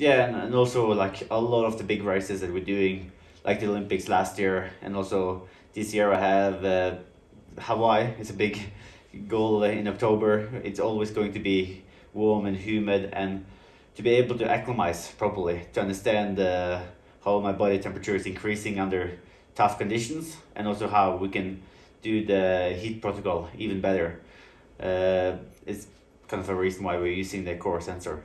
Yeah, and, and also like a lot of the big races that we're doing, like the Olympics last year, and also this year I have uh, Hawaii. It's a big goal in October. It's always going to be warm and humid, and to be able to acclimatize properly, to understand uh, how my body temperature is increasing under tough conditions, and also how we can do the heat protocol even better. Uh, it's kind of a reason why we're using the core sensor.